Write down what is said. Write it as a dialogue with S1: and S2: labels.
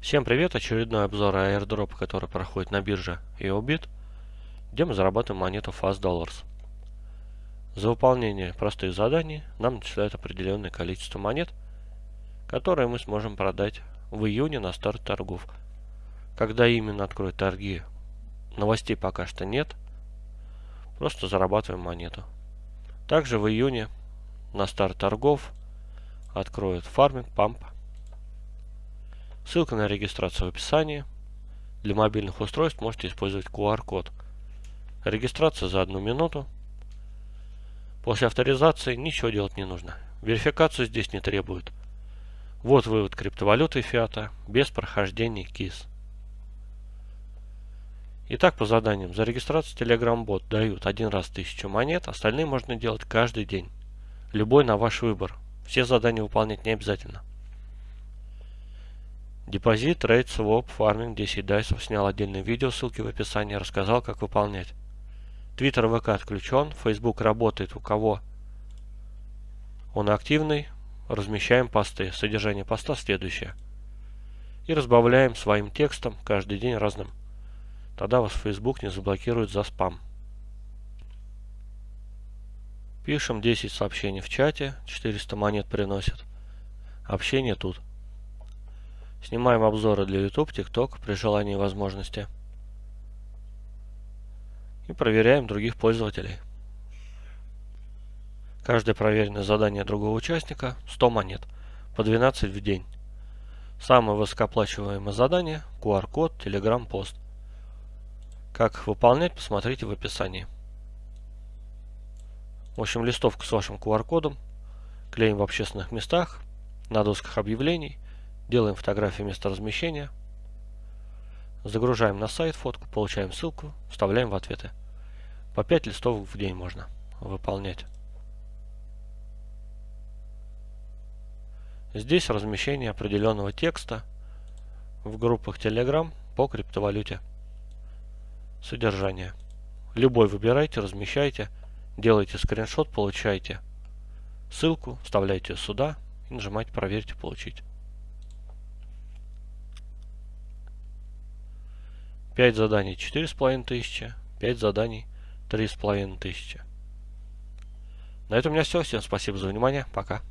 S1: Всем привет! Очередной обзор airdrop, который проходит на бирже EOBIT, где мы зарабатываем монету Fast Dollars. За выполнение простых заданий нам начисляют определенное количество монет, которые мы сможем продать в июне на старт торгов. Когда именно откроют торги, новостей пока что нет, просто зарабатываем монету. Также в июне на старт торгов откроют фарминг, памп Ссылка на регистрацию в описании. Для мобильных устройств можете использовать QR-код. Регистрация за одну минуту. После авторизации ничего делать не нужно. Верификацию здесь не требует. Вот вывод криптовалюты фиата без прохождения КИС. Итак, по заданиям. За регистрацию Telegram бот дают один раз 1000 монет, остальные можно делать каждый день. Любой на ваш выбор. Все задания выполнять не обязательно. Депозит, trade, swap, farming, 10 дайсов. Снял отдельное видео, ссылки в описании, рассказал, как выполнять. Твиттер ВК отключен, Facebook работает у кого он активный. Размещаем посты. Содержание поста следующее. И разбавляем своим текстом каждый день разным. Тогда вас Facebook не заблокирует за спам. Пишем 10 сообщений в чате, 400 монет приносит. Общение тут. Снимаем обзоры для YouTube, TikTok при желании и возможности. И проверяем других пользователей. Каждое проверенное задание другого участника 100 монет, по 12 в день. Самое высокооплачиваемое задание – QR-код, Telegram-пост. Как их выполнять, посмотрите в описании. В общем, листовку с вашим QR-кодом клеим в общественных местах, на досках объявлений – Делаем фотографию места размещения. Загружаем на сайт фотку, получаем ссылку, вставляем в ответы. По 5 листов в день можно выполнять. Здесь размещение определенного текста в группах Telegram по криптовалюте. Содержание. Любой выбирайте, размещайте, делайте скриншот, получайте ссылку, вставляйте сюда и нажимаете проверить и получить. 5 заданий 4500, 5 заданий 3500. На этом у меня все. Всем спасибо за внимание. Пока.